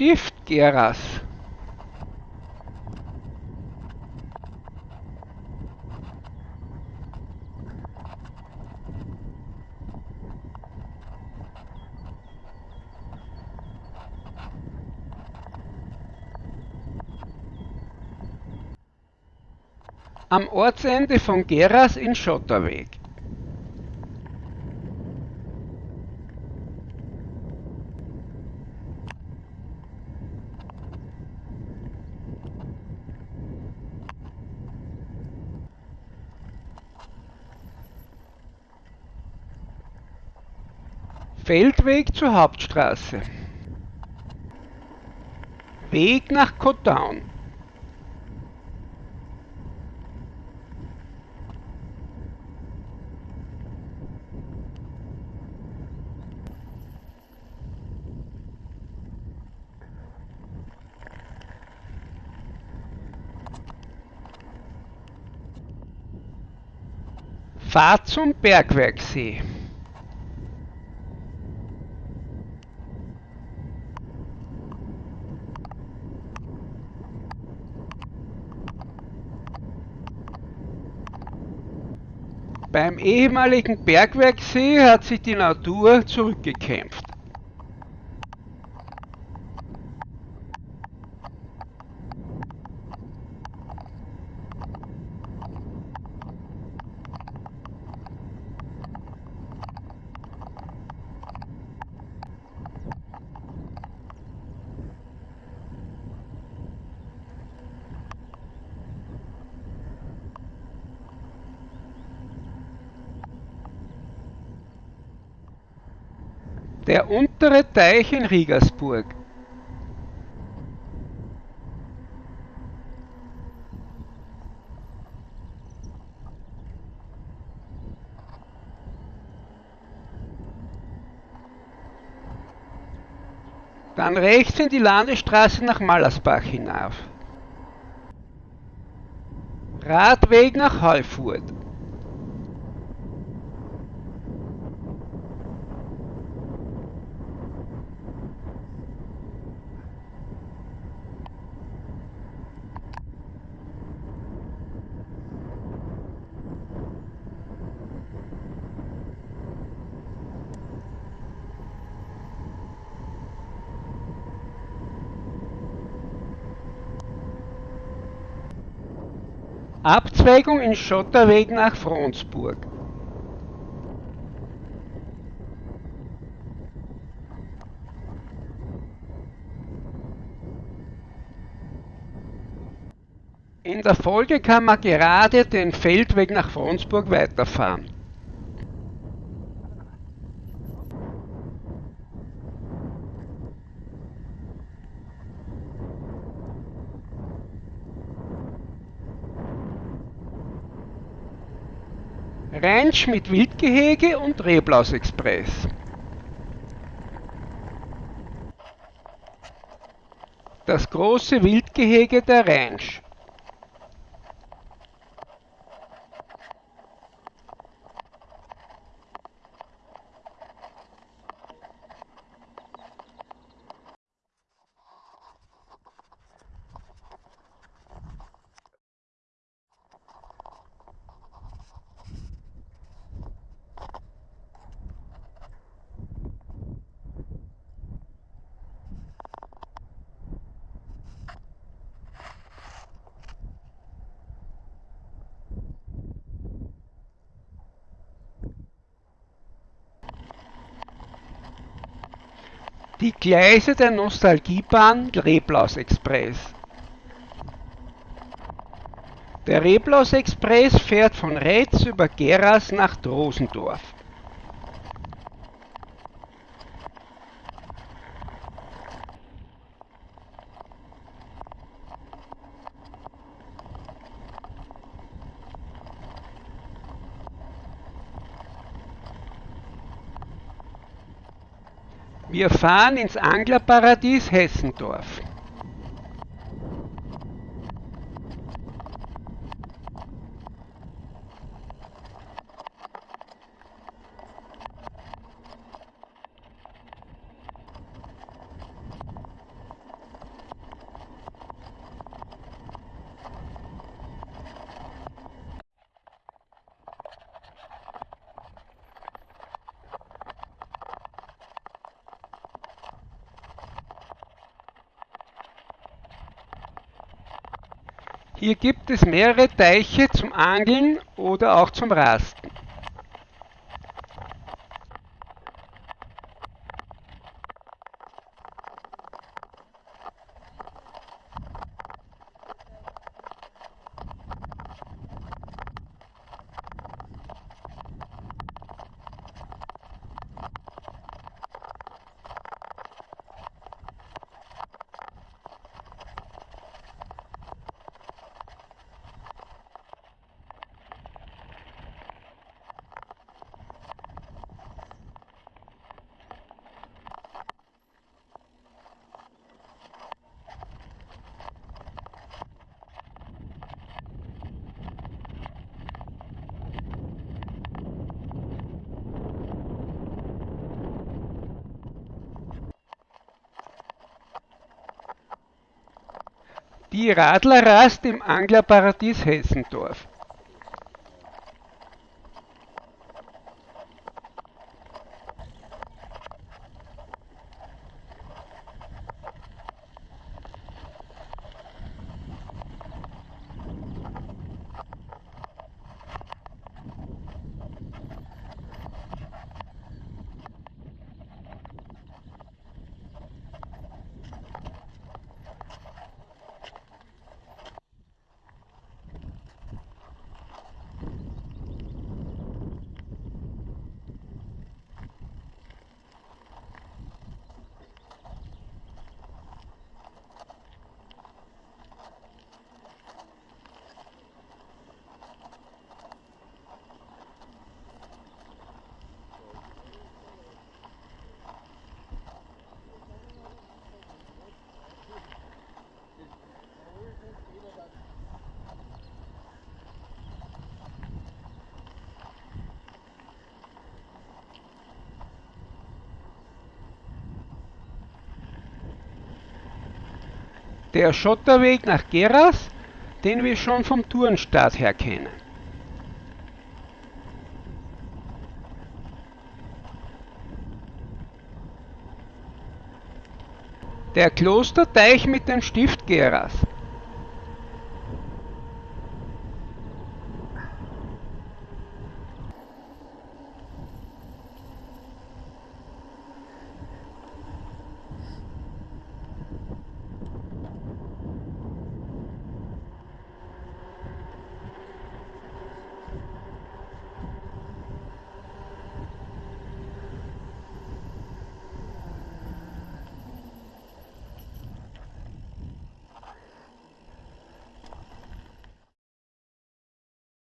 Stift Geras. Am Ortsende von Geras in Schotterweg. Feldweg zur Hauptstraße. Weg nach Cotown. Fahrt zum Bergwerksee. Beim ehemaligen Bergwerksee hat sich die Natur zurückgekämpft. Der untere Teich in Riegersburg. Dann rechts in die Landesstraße nach Mallersbach hinauf. Radweg nach Heufurt. Abzweigung in Schotterweg nach Fronsburg. In der Folge kann man gerade den Feldweg nach Fronsburg weiterfahren. Ranch mit Wildgehege und Reblaus-Express. Das große Wildgehege der Ranch. Die Gleise der Nostalgiebahn Reblaus Express. Der Reblaus Express fährt von Retz über Geras nach Drosendorf. Wir fahren ins Anglerparadies Hessendorf. Hier gibt es mehrere Teiche zum Angeln oder auch zum Rasten. Die Radlerrast im Anglerparadies Hessendorf. Der Schotterweg nach Geras, den wir schon vom Tourenstart her kennen. Der Klosterteich mit dem Stift Geras.